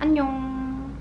안녕.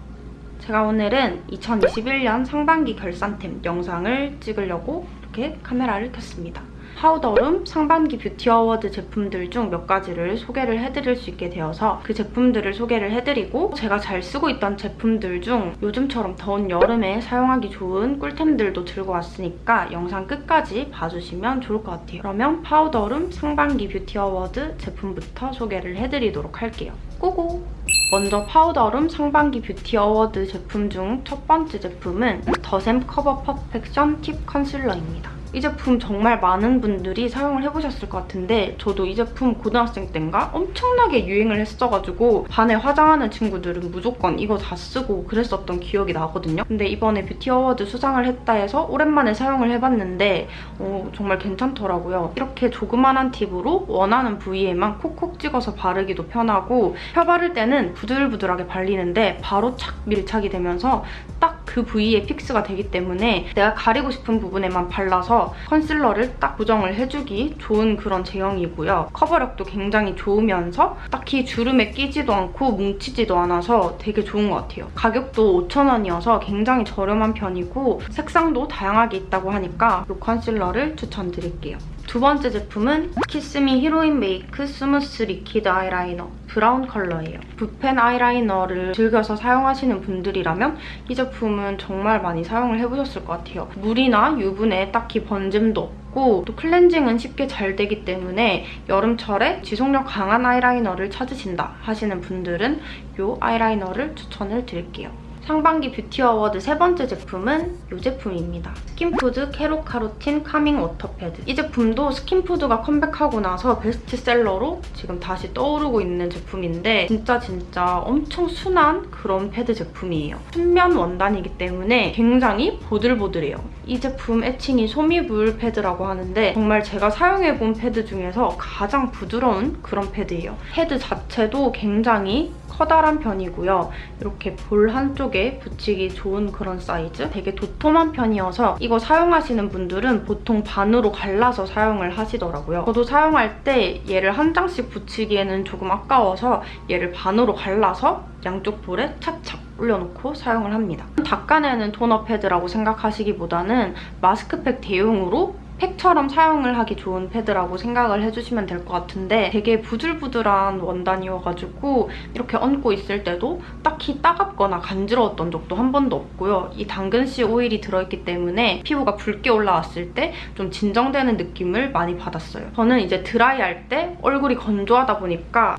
제가 오늘은 2021년 상반기 결산템 영상을 찍으려고 이렇게 카메라를 켰습니다. 파우더룸 상반기 beauty award 제품들 중 몇 가지를 소개를 해드릴 수 있게 되어서 그 제품들을 소개를 해드리고 제가 잘 쓰고 있던 제품들 중 요즘처럼 더운 여름에 사용하기 좋은 꿀템들도 들고 왔으니까 영상 끝까지 봐주시면 좋을 것 같아요. 그러면 파우더룸 상반기 beauty award 제품부터 소개를 해드리도록 할게요. Go go! 먼저 파우더룸 상반기 beauty award 제품 중 첫 번째 제품은 더샘 Cover Perfection Tip Concealer입니다. 이 제품 정말 많은 분들이 사용을 해보셨을 것 같은데 저도 이 제품 고등학생 때인가 엄청나게 유행을 했어가지고 반에 화장하는 친구들은 무조건 이거 다 쓰고 그랬었던 기억이 나거든요. 근데 이번에 beauty award 수상을 했다 해서 오랜만에 사용을 해봤는데 어, 정말 괜찮더라고요. 이렇게 조그만한 tip으로 원하는 부위에만 콕콕 찍어서 바르기도 편하고 펴 바를 때는 부들부들하게 발리는데 바로 착 밀착이 되면서 딱 그 부위에 fix가 되기 때문에 내가 가리고 싶은 부분에만 발라서 컨실러를 딱 고정을 해주기 좋은 그런 제형이고요. 커버력도 굉장히 좋으면서 딱히 주름에 끼지도 않고 뭉치지도 않아서 되게 좋은 것 같아요. 가격도 5,000원이어서 굉장히 저렴한 편이고 색상도 다양하게 있다고 하니까 이 컨실러를 추천드릴게요. 두 번째 제품은 키스미 히로인 메이크 스무스 리퀴드 아이라이너 브라운 컬러예요. 붓펜 아이라이너를 즐겨서 사용하시는 분들이라면 이 제품은 정말 많이 사용을 해보셨을 것 같아요. 물이나 유분에 딱히 번짐도 없고 또 클렌징은 쉽게 잘 되기 때문에 여름철에 지속력 강한 아이라이너를 찾으신다 하시는 분들은 이 아이라이너를 추천을 드릴게요. 상반기 뷰티 어워드 세 번째 제품은 이 제품입니다. 스킨푸드 캐로카로틴 카밍 워터패드. 이 제품도 스킨푸드가 컴백하고 나서 베스트셀러로 지금 다시 떠오르고 있는 제품인데 진짜 진짜 엄청 순한 그런 패드 제품이에요. 순면 원단이기 때문에 굉장히 보들보들해요. 이 제품 애칭이 솜이불 패드라고 하는데 정말 제가 사용해본 패드 중에서 가장 부드러운 그런 패드예요. 패드 자체도 굉장히 커다란 편이고요. 이렇게 볼 한쪽에 붙이기 좋은 그런 사이즈? 되게 도톰한 편이어서 이거 사용하시는 분들은 보통 반으로 갈라서 사용을 하시더라고요. 저도 사용할 때 얘를 한 장씩 붙이기에는 조금 아까워서 얘를 반으로 갈라서 양쪽 볼에 착착 올려놓고 사용을 합니다. 닦아내는 토너 패드라고 생각하시기보다는 마스크팩 대용으로 팩처럼 사용을 하기 좋은 패드라고 생각을 해주시면 될 것 같은데 되게 부들부들한 원단이어가지고 이렇게 얹고 있을 때도 딱히 따갑거나 간지러웠던 적도 한 번도 없고요. 이 당근씨 오일이 들어있기 때문에 피부가 붉게 올라왔을 때 좀 진정되는 느낌을 많이 받았어요. 저는 이제 드라이할 때 얼굴이 건조하다 보니까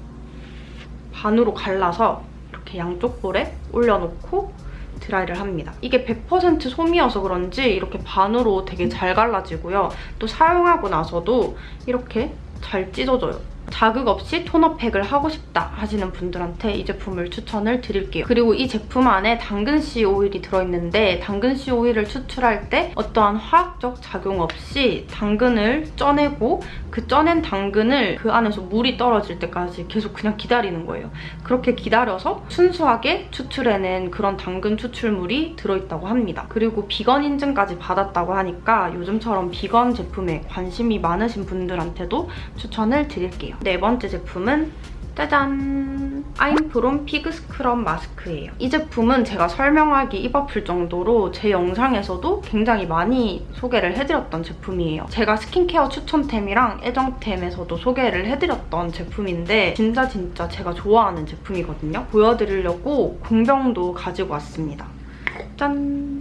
반으로 갈라서 이렇게 양쪽 볼에 올려놓고 드라이를 합니다. 이게 100% 솜이어서 그런지 이렇게 반으로 되게 잘 갈라지고요. 또 사용하고 나서도 이렇게 잘 찢어져요. 자극 없이 토너팩을 하고 싶다 하시는 분들한테 이 제품을 추천을 드릴게요. 그리고 이 제품 안에 당근씨 오일이 들어있는데 당근씨 오일을 추출할 때 어떠한 화학적 작용 없이 당근을 쪄내고 그 쪄낸 당근을 그 안에서 물이 떨어질 때까지 계속 그냥 기다리는 거예요. 그렇게 기다려서 순수하게 추출해낸 그런 당근 추출물이 들어있다고 합니다. 그리고 비건 인증까지 받았다고 하니까 요즘처럼 비건 제품에 관심이 많으신 분들한테도 추천을 드릴게요. 네 번째 제품은 짜잔! 아임프롬 피그 스크럽 마스크예요. 이 제품은 제가 설명하기 입 아플 정도로 제 영상에서도 굉장히 많이 소개를 해드렸던 제품이에요. 제가 스킨케어 추천템이랑 애정템에서도 소개를 해드렸던 제품인데 진짜 진짜 제가 좋아하는 제품이거든요. 보여드리려고 공병도 가지고 왔습니다. 짠!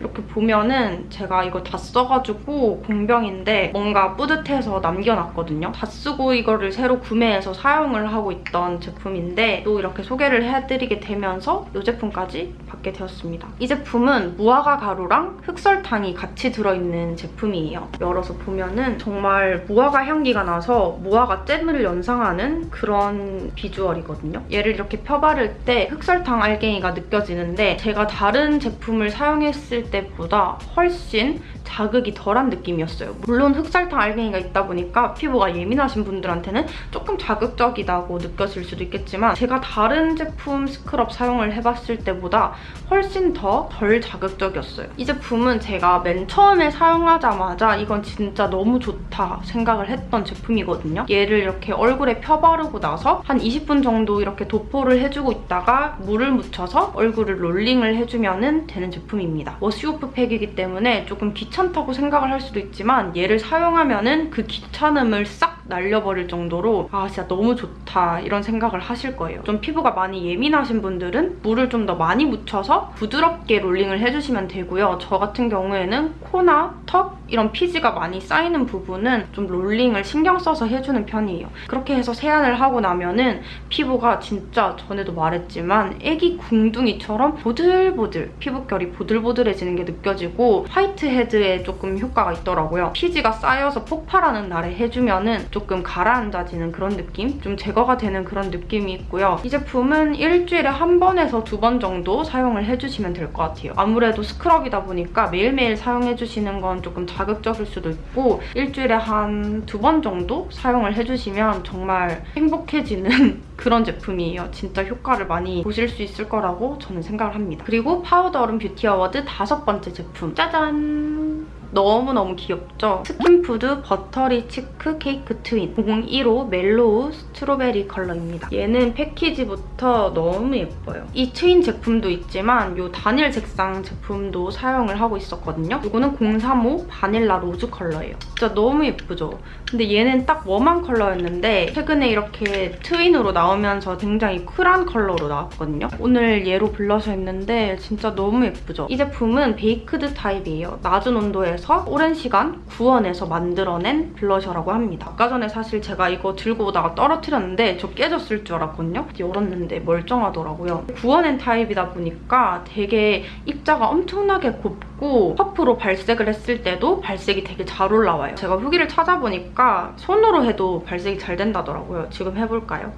이렇게 보면은 제가 이거 다 써가지고 공병인데 뭔가 뿌듯해서 남겨놨거든요. 다 쓰고 이거를 새로 구매해서 사용을 하고 있던 제품인데 또 이렇게 소개를 해드리게 되면서 이 제품까지 받게 되었습니다. 이 제품은 무화과 가루랑 흑설탕이 같이 들어있는 제품이에요. 열어서 보면은 정말 무화과 향기가 나서 무화과 잼을 연상하는 그런 비주얼이거든요. 얘를 이렇게 펴바를 때 흑설탕 알갱이가 느껴지는데 제가 다른 제품을 사용했을 때보다 훨씬 자극이 덜한 느낌이었어요. 물론 흑설탕 알갱이가 있다 보니까 피부가 예민하신 분들한테는 조금 자극적이다고 느껴질 수도 있겠지만 제가 다른 제품 스크럽 사용을 해봤을 때보다 훨씬 더 덜 자극적이었어요. 이 제품은 제가 맨 처음에 사용하자마자 이건 진짜 너무 좋다 생각을 했던 제품이거든요. 얘를 이렇게 얼굴에 펴바르고 나서 한 20분 정도 이렇게 도포를 해주고 있다가 물을 묻혀서 얼굴을 롤링을 해주면 되는 제품입니다. 오프 팩이기 때문에 조금 귀찮다고 생각을 할 수도 있지만 얘를 사용하면 그 귀찮음을 싹 날려버릴 정도로 아 진짜 너무 좋다 이런 생각을 하실 거예요. 좀 피부가 많이 예민하신 분들은 물을 좀 더 많이 묻혀서 부드럽게 롤링을 해주시면 되고요. 저 같은 경우에는 코나 턱 이런 피지가 많이 쌓이는 부분은 좀 롤링을 신경 써서 해주는 편이에요. 그렇게 해서 세안을 하고 나면은 피부가 진짜 전에도 말했지만 애기 궁둥이처럼 보들보들 피부결이 보들보들해지는 게 느껴지고 whitehead에 조금 효과가 있더라고요. 피지가 쌓여서 폭발하는 날에 해주면은 조금 가라앉아지는 그런 느낌? 좀 제거가 되는 그런 느낌이 있고요. 이 제품은 일주일에 한 번에서 두 번 정도 사용을 해주시면 될 것 같아요. 아무래도 스크럽이다 보니까 매일매일 사용해주시는 건 조금 자극적일 수도 있고 일주일에 한 두 번 정도 사용을 해주시면 정말 행복해지는 그런 제품이에요. 진짜 효과를 많이 보실 수 있을 거라고 저는 생각을 합니다. 그리고 파우더 여름 뷰티 어워드 다섯 번째 제품 짜잔! 너무너무 귀엽죠? 스킨푸드 버터리 치크 케이크 트윈 015 멜로우 스트로베리 컬러입니다. 얘는 패키지부터 너무 예뻐요. 이 트윈 제품도 있지만 이 단일 색상 제품도 사용을 하고 있었거든요. 이거는 035 바닐라 로즈 컬러예요. 진짜 너무 예쁘죠? 근데 얘는 딱 warm한 컬러였는데 최근에 이렇게 트윈으로 나오면서 굉장히 쿨한 컬러로 나왔거든요. 오늘 얘로 블러셔 했는데 진짜 너무 예쁘죠? 이 제품은 baked 타입이에요. 낮은 온도에서 오랜 시간 구워내서 만들어낸 블러셔라고 합니다. 아까 전에 사실 제가 이거 들고 오다가 떨어뜨렸는데 저 깨졌을 줄 알았거든요. 열었는데 멀쩡하더라고요. 구워낸 타입이다 보니까 되게 입자가 엄청나게 곱고 퍼프로 발색을 했을 때도 발색이 되게 잘 올라와요. 제가 후기를 찾아보니까 손으로 해도 발색이 잘 된다더라고요. 지금 해볼까요?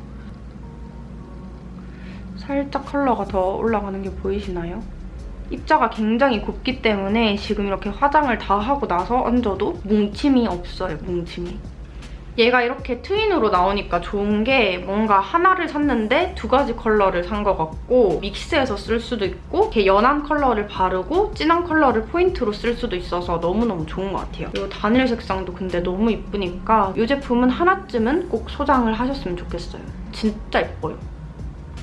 살짝 컬러가 더 올라가는 게 보이시나요? 입자가 굉장히 곱기 때문에 지금 이렇게 화장을 다 하고 나서 얹어도 뭉침이 없어요, 뭉침이. 얘가 이렇게 트윈으로 나오니까 좋은 게 뭔가 하나를 샀는데 두 가지 컬러를 산 것 같고 믹스해서 쓸 수도 있고 이렇게 연한 컬러를 바르고 진한 컬러를 포인트로 쓸 수도 있어서 너무너무 좋은 것 같아요. 이 단일 색상도 근데 너무 이쁘니까 이 제품은 하나쯤은 꼭 소장을 하셨으면 좋겠어요. 진짜 예뻐요.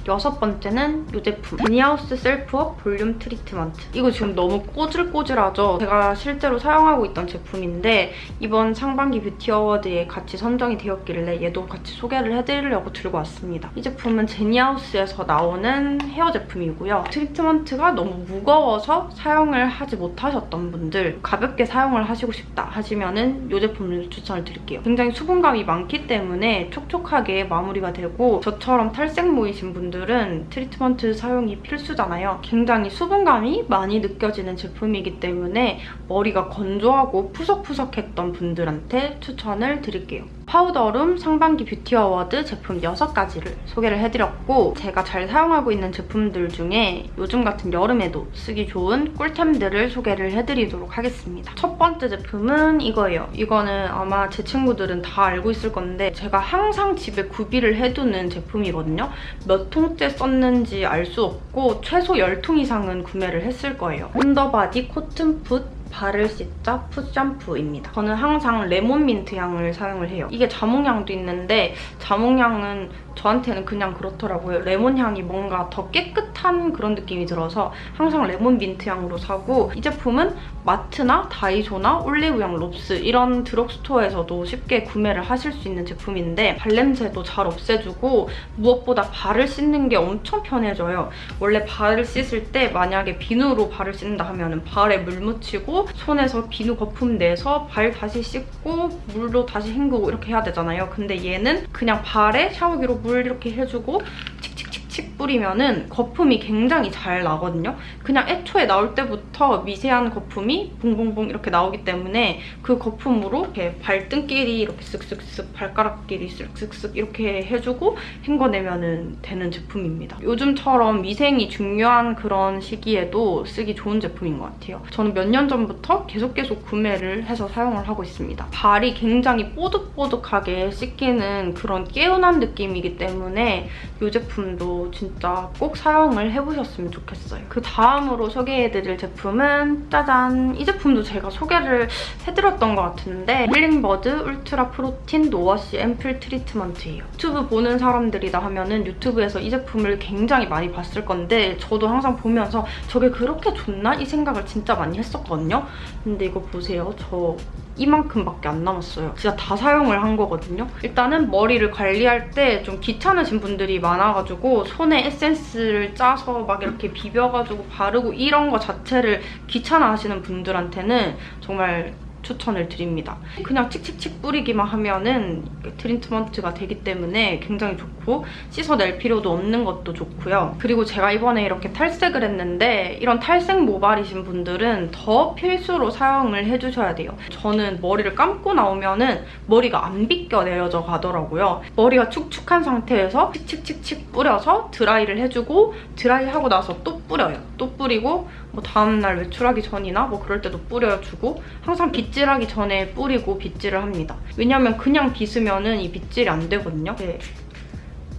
여섯 번째는 이 제품 제니하우스 셀프업 볼륨 트리트먼트 이거 지금 너무 꼬질꼬질하죠? 제가 실제로 사용하고 있던 제품인데 이번 상반기 뷰티 어워드에 같이 선정이 되었길래 얘도 같이 소개를 해드리려고 들고 왔습니다. 이 제품은 제니하우스에서 나오는 헤어 제품이고요. 트리트먼트가 너무 무거워서 사용을 하지 못하셨던 분들 가볍게 사용을 하시고 싶다 하시면은 이 제품을 추천을 드릴게요. 굉장히 수분감이 많기 때문에 촉촉하게 마무리가 되고 저처럼 탈색모이신 분들 분들은 트리트먼트 사용이 필수잖아요. 굉장히 수분감이 많이 느껴지는 제품이기 때문에 머리가 건조하고 푸석푸석했던 분들한테 추천을 드릴게요. 파우더룸 상반기 뷰티 award 제품 6가지를 소개를 해드렸고 제가 잘 사용하고 있는 제품들 중에 요즘 같은 여름에도 쓰기 좋은 꿀템들을 소개를 해드리도록 하겠습니다. 첫 번째 제품은 이거예요. 이거는 아마 제 친구들은 다 알고 있을 건데 제가 항상 집에 구비를 해두는 제품이거든요. 몇 통째 썼는지 알 수 없고 최소 10통 이상은 구매를 했을 거예요. 온더바디 코튼 풋 발을 씻자 foot 샴푸입니다. 저는 항상 레몬 민트 향을 사용을 해요. 이게 자몽향도 있는데 자몽향은 저한테는 그냥 그렇더라고요. 레몬 향이 뭔가 더 깨끗한 그런 느낌이 들어서 항상 레몬 민트 향으로 사고 이 제품은 마트나 다이소나 올리브영, 롭스 이런 드럭스토어에서도 쉽게 구매를 하실 수 있는 제품인데 발냄새도 잘 없애주고 무엇보다 발을 씻는 게 엄청 편해져요. 원래 발을 씻을 때 만약에 비누로 발을 씻는다 하면 발에 물 묻히고 손에서 비누 거품 내서 발 다시 씻고 물로 다시 헹구고 이렇게 해야 되잖아요. 근데 얘는 그냥 발에 샤워기로 물 이렇게 해주고 칙칙칙칙 칙칙칙 뿌리면은 거품이 굉장히 잘 나거든요. 그냥 애초에 나올 때부터 미세한 거품이 봉봉봉 이렇게 나오기 때문에 그 거품으로 이렇게 발등끼리 이렇게 쓱쓱쓱 발가락끼리 쓱쓱쓱 이렇게 해주고 헹궈내면 되는 제품입니다. 요즘처럼 위생이 중요한 그런 시기에도 쓰기 좋은 제품인 것 같아요. 저는 몇 년 전부터 계속 계속 구매를 해서 사용을 하고 있습니다. 발이 굉장히 뽀득뽀득하게 씻기는 그런 개운한 느낌이기 때문에 이 제품도 진짜 꼭 사용을 해보셨으면 좋겠어요. 그 다음으로 소개해드릴 제품은 짜잔! 이 제품도 제가 소개를 해드렸던 것 같은데 힐링버드 울트라 프로틴 no wash 앰플 트리트먼트예요. 유튜브 보는 사람들이다 하면 은 유튜브에서 이 제품을 굉장히 많이 봤을 건데 저도 항상 보면서 저게 그렇게 좋나? 이 생각을 진짜 많이 했었거든요. 근데 이거 보세요. 저 이만큼밖에 안 남았어요. 진짜 다 사용을 한 거거든요. 일단은 머리를 관리할 때 좀 귀찮으신 분들이 많아가지고 손에 에센스를 짜서 막 이렇게 비벼가지고 바르고 이런 거 자체를 귀찮아 하시는 분들한테는 정말 추천을 드립니다. 그냥 칙칙칙 뿌리기만 하면은 트리트먼트가 되기 때문에 굉장히 좋고 씻어낼 필요도 없는 것도 좋고요. 그리고 제가 이번에 이렇게 탈색을 했는데 이런 탈색 모발이신 분들은 더 필수로 사용을 해주셔야 돼요. 저는 머리를 감고 나오면은 머리가 안 빗겨 내려져 가더라고요. 머리가 축축한 상태에서 칙칙칙칙 뿌려서 드라이를 해주고 드라이하고 나서 또 뿌려요. 또 뿌리고 뭐 다음날 외출하기 전이나 뭐 그럴 때도 뿌려주고 항상 빗질하기 전에 뿌리고 빗질을 합니다. 왜냐면 그냥 빗으면은 이 빗질이 안 되거든요. 네.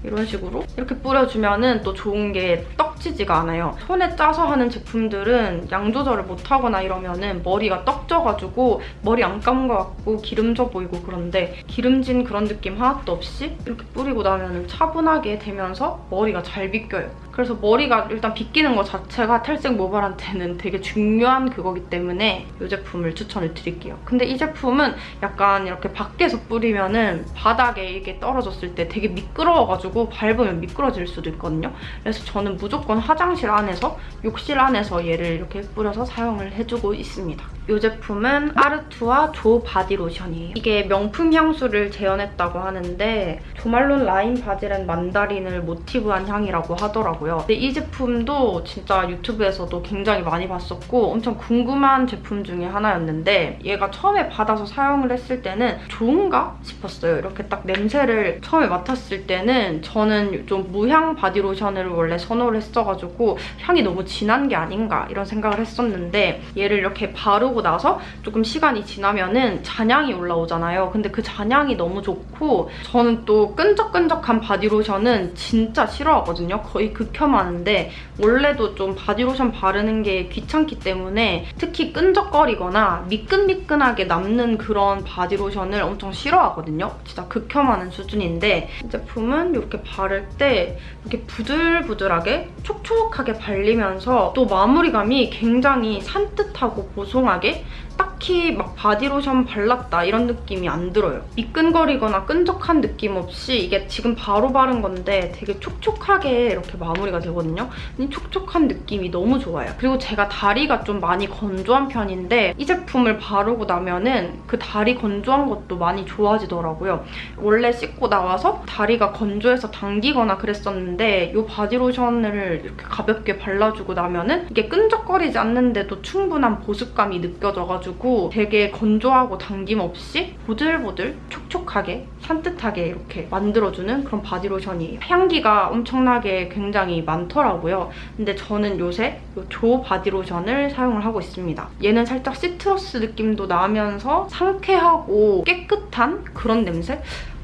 이런 식으로 이렇게 뿌려주면은 또 좋은 게 떡지지가 않아요. 손에 짜서 하는 제품들은 양 조절을 못하거나 이러면 은 머리가 떡져가지고 머리 안 감은 것 같고 기름져 보이고 그런데 기름진 그런 느낌 하나도 없이 이렇게 뿌리고 나면 차분하게 되면서 머리가 잘 빗겨요. 그래서 머리가 일단 빗기는 것 자체가 탈색 모발한테는 되게 중요한 그거기 때문에 이 제품을 추천을 드릴게요. 근데 이 제품은 약간 이렇게 밖에서 뿌리면 은 바닥에 이게 떨어졌을 때 되게 미끄러워가지고 밟으면 미끄러질 수도 있거든요. 그래서 저는 무조건 화장실 안에서 욕실 안에서 얘를 이렇게 뿌려서 사용을 해주고 있습니다. 이 제품은 아르투아 조 바디 로션이에요. 이게 명품 향수를 재현했다고 하는데 조말론 lime basil and mandarin을 모티브한 향이라고 하더라고요. 근데 이 제품도 진짜 유튜브에서도 굉장히 많이 봤었고 엄청 궁금한 제품 중에 하나였는데 얘가 처음에 받아서 사용을 했을 때는 좋은가 싶었어요. 이렇게 딱 냄새를 처음에 맡았을 때는 저는 좀 무향 바디 로션을 원래 선호를 했어가지고 향이 너무 진한 게 아닌가 이런 생각을 했었는데 얘를 이렇게 바르고 나서 조금 시간이 지나면은 잔향이 올라오잖아요. 근데 그 잔향이 너무 좋고 저는 또 끈적끈적한 바디 로션은 진짜 싫어하거든요. 거의 극 혐하는데 원래도 좀 바디로션 바르는 게 귀찮기 때문에 특히 끈적거리거나 미끈미끈하게 남는 그런 바디로션을 엄청 싫어하거든요. 진짜 극혐하는 수준인데 이 제품은 이렇게 바를 때 이렇게 부들부들하게 촉촉하게 발리면서 또 마무리감이 굉장히 산뜻하고 보송하게 딱히 막 바디로션 발랐다 이런 느낌이 안 들어요. 미끈거리거나 끈적한 느낌 없이 이게 지금 바로 바른 건데 되게 촉촉하게 이렇게 마무리가 되거든요. 이 촉촉한 느낌이 너무 좋아요. 그리고 제가 다리가 좀 많이 건조한 편인데 이 제품을 바르고 나면은 그 다리 건조한 것도 많이 좋아지더라고요. 원래 씻고 나와서 다리가 건조해서 당기거나 그랬었는데 이 바디로션을 이렇게 가볍게 발라주고 나면은 이게 끈적거리지 않는데도 충분한 보습감이 느껴져가지고 가지고 되게 건조하고 당김 없이 보들보들 촉촉하게 산뜻하게 이렇게 만들어주는 그런 바디로션이에요. 향기가 엄청나게 굉장히 많더라고요. 근데 저는 요새 조 바디로션을 사용을 하고 있습니다. 얘는 살짝 시트러스 느낌도 나면서 상쾌하고 깨끗한 그런 냄새?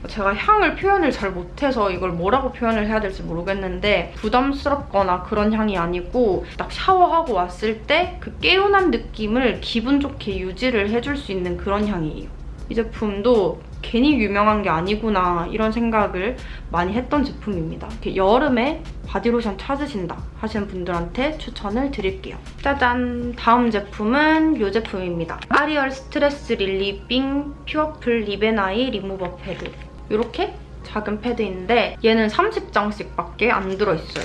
제가 향을 표현을 잘 못해서 이걸 뭐라고 표현을 해야 될지 모르겠는데 부담스럽거나 그런 향이 아니고 딱 샤워하고 왔을 때 그 개운한 느낌을 기분 좋게 유지를 해줄 수 있는 그런 향이에요. 이 제품도 괜히 유명한 게 아니구나 이런 생각을 많이 했던 제품입니다. 여름에 바디로션 찾으신다 하시는 분들한테 추천을 드릴게요. 짜잔! 다음 제품은 이 제품입니다. 아리얼 스트레스 릴리빙 퓨어풀 리베나이 리무버 패드. 이렇게 작은 패드인데 얘는 30장씩 밖에 안 들어있어요.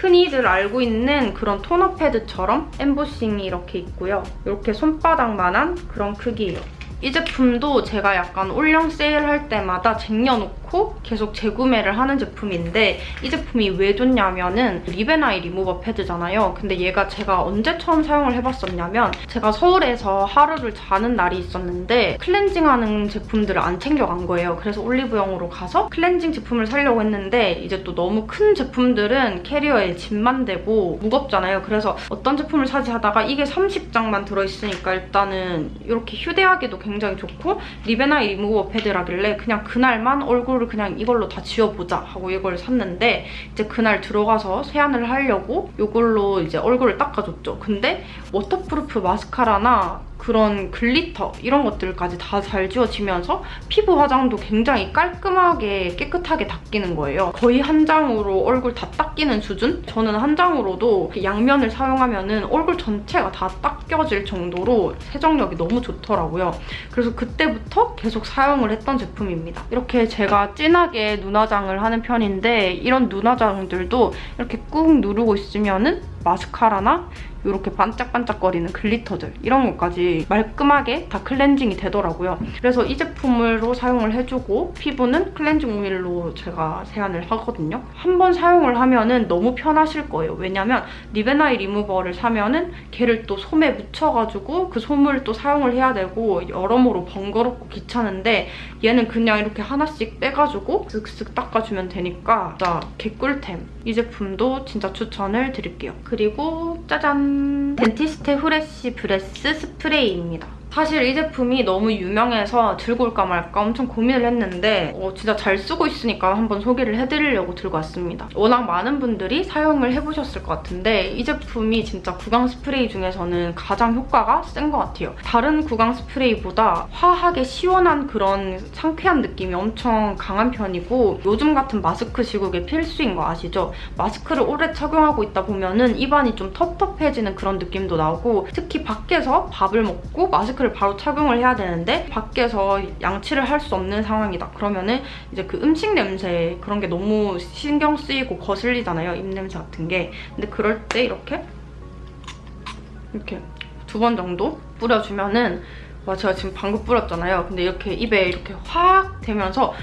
흔히들 알고 있는 그런 토너 패드처럼 엠보싱이 이렇게 있고요. 이렇게 손바닥만한 그런 크기예요. 이 제품도 제가 약간 올영 세일할 때마다 쟁여놓고 않고 계속 재구매를 하는 제품인데 이 제품이 왜 좋냐면은 리베나이 리무버 패드잖아요. 근데 얘가 제가 언제 처음 사용을 해봤었냐면 제가 서울에서 하루를 자는 날이 있었는데 클렌징하는 제품들을 안 챙겨간 거예요. 그래서 올리브영으로 가서 클렌징 제품을 사려고 했는데 이제 또 너무 큰 제품들은 캐리어에 짐만 되고 무겁잖아요. 그래서 어떤 제품을 사지 하다가 이게 30장만 들어있으니까 일단은 이렇게 휴대하기도 굉장히 좋고 리베나이 리무버 패드라길래 그냥 그날만 얼굴 을 그냥 이걸로 다 지워보자 하고 이걸 샀는데 이제 그날 들어가서 세안을 하려고 이걸로 이제 얼굴을 닦아줬죠. 근데 waterproof 마스카라나 그런 glitter 이런 것들까지 다 잘 지워지면서 피부 화장도 굉장히 깔끔하게 깨끗하게 닦이는 거예요. 거의 한 장으로 얼굴 다 닦이는 수준? 저는 한 장으로도 양면을 사용하면 은 얼굴 전체가 다 닦여질 정도로 세정력이 너무 좋더라고요. 그래서 그때부터 계속 사용을 했던 제품입니다. 이렇게 제가 진하게 눈화장을 하는 편인데 이런 눈화장들도 이렇게 꾹 누르고 있으면 은 마스카라나 이렇게 반짝반짝거리는 glitter들 이런 것까지 말끔하게 다 클렌징이 되더라고요. 그래서 이 제품으로 사용을 해주고 피부는 클렌징 오일로 제가 세안을 하거든요. 한 번 사용을 하면 은 너무 편하실 거예요. 왜냐면 리베나이 리무버를 사면 은 걔를 또 솜에 묻혀가지고 그 솜을 또 사용을 해야 되고 여러모로 번거롭고 귀찮은데 얘는 그냥 이렇게 하나씩 빼가지고 쓱쓱 닦아주면 되니까 진짜 개꿀템. 이 제품도 진짜 추천을 드릴게요. 그리고 짜잔! Dentiste Fresh Breath Spray입니다. 사실 이 제품이 너무 유명해서 들고 올까 말까 엄청 고민을 했는데 어, 진짜 잘 쓰고 있으니까 한번 소개를 해드리려고 들고 왔습니다. 워낙 많은 분들이 사용을 해보셨을 것 같은데 이 제품이 진짜 구강 스프레이 중에서는 가장 효과가 센 것 같아요. 다른 구강 스프레이보다 화하게 시원한 그런 상쾌한 느낌이 엄청 강한 편이고 요즘 같은 마스크 시국에 필수인 거 아시죠? 마스크를 오래 착용하고 있다 보면 은 입안이 좀 텁텁해지는 그런 느낌도 나고 특히 밖에서 밥을 먹고 마스크 마스크를 바로 착용을 해야 되는데 밖에서 양치를 할 수 없는 상황이다. 그러면은 이제 그 음식 냄새 그런 게 너무 신경 쓰이고 거슬리잖아요. 입냄새 같은 게. 근데 그럴 때 이렇게 이렇게 두 번 정도 뿌려주면은 와 제가 지금 방금 뿌렸잖아요. 근데 이렇게 입에 이렇게 확 되면서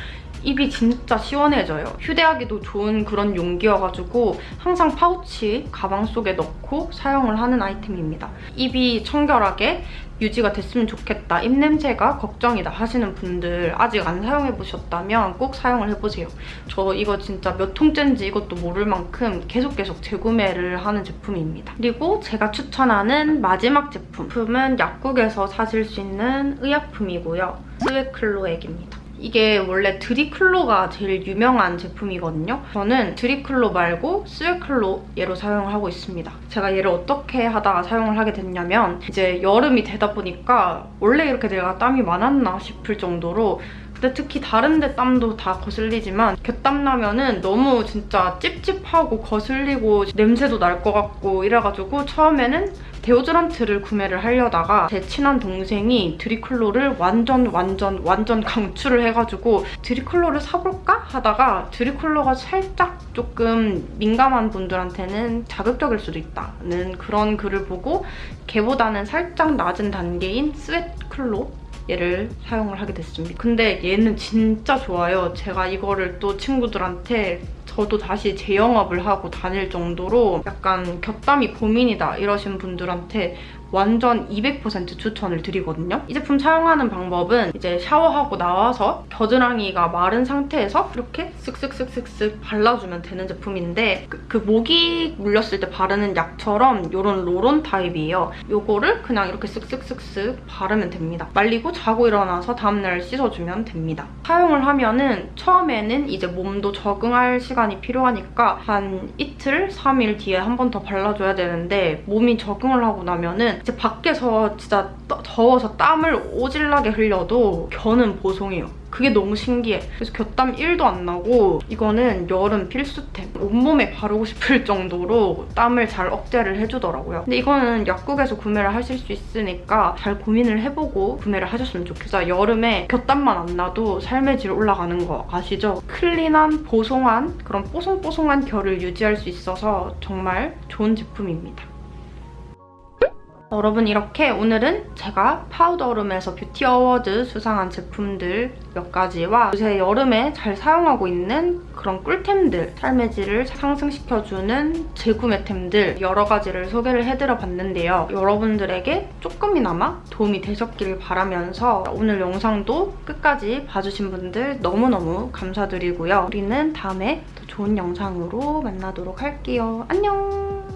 입이 진짜 시원해져요. 휴대하기도 좋은 그런 용기여가지고 항상 파우치 가방 속에 넣고 사용을 하는 아이템입니다. 입이 청결하게 유지가 됐으면 좋겠다, 입냄새가 걱정이다 하시는 분들 아직 안 사용해보셨다면 꼭 사용을 해보세요. 저 이거 진짜 몇 통째인지 이것도 모를 만큼 계속 계속 재구매를 하는 제품입니다. 그리고 제가 추천하는 마지막 제품은 약국에서 사실 수 있는 의약품이고요. 스웨클로액입니다. 이게 원래 드리클로가 제일 유명한 제품이거든요. 저는 드리클로 말고 스웨클로 얘로 사용을 하고 있습니다. 제가 얘를 어떻게 하다가 사용을 하게 됐냐면 이제 여름이 되다 보니까 원래 이렇게 내가 땀이 많았나 싶을 정도로 근데 특히 다른 데 땀도 다 거슬리지만 곁땀 나면은 너무 진짜 찝찝하고 거슬리고 냄새도 날 것 같고 이래가지고 처음에는 데오드란트를 구매를 하려다가 제 친한 동생이 드리클로를 완전 완전 완전 강추를 해가지고 드리클로를 사볼까? 하다가 드리클로가 살짝 조금 민감한 분들한테는 자극적일 수도 있다는 그런 글을 보고 걔보다는 살짝 낮은 단계인 스웨트클로 얘를 사용을 하게 됐습니다. 근데 얘는 진짜 좋아요. 제가 이거를 또 친구들한테 저도 다시 재영업을 하고 다닐 정도로 약간 곁담이 고민이다 이러신 분들한테 완전 200% 추천을 드리거든요. 이 제품 사용하는 방법은 이제 샤워하고 나와서 겨드랑이가 마른 상태에서 이렇게 쓱쓱쓱쓱쓱 발라주면 되는 제품인데 그, 그 모기 물렸을 때 바르는 약처럼 이런 로론 타입이에요. 이거를 그냥 이렇게 쓱쓱쓱쓱 바르면 됩니다. 말리고 자고 일어나서 다음날 씻어주면 됩니다. 사용을 하면 은 처음에는 이제 몸도 적응할 시간이 필요하니까 한 이틀, 3일 뒤에 한 번 더 발라줘야 되는데 몸이 적응을 하고 나면 은 이제 밖에서 진짜 더워서 땀을 오질나게 흘려도 겨는 보송해요. 그게 너무 신기해. 그래서 겨땀 1도 안 나고 이거는 여름 필수템. 온몸에 바르고 싶을 정도로 땀을 잘 억제를 해주더라고요. 근데 이거는 약국에서 구매를 하실 수 있으니까 잘 고민을 해보고 구매를 하셨으면 좋겠어요. 여름에 겨땀만 안 나도 삶의 질 올라가는 거 아시죠? clean한, 보송한 그런 뽀송뽀송한 겨를 유지할 수 있어서 정말 좋은 제품입니다. 여러분 이렇게 오늘은 제가 파우더룸에서 beauty award 수상한 제품들 몇 가지와 요새 여름에 잘 사용하고 있는 그런 꿀템들 삶의 질을 상승시켜주는 재구매템들 여러 가지를 소개를 해드려 봤는데요. 여러분들에게 조금이나마 도움이 되셨길 바라면서 오늘 영상도 끝까지 봐주신 분들 너무너무 감사드리고요. 우리는 다음에 더 좋은 영상으로 만나도록 할게요. 안녕!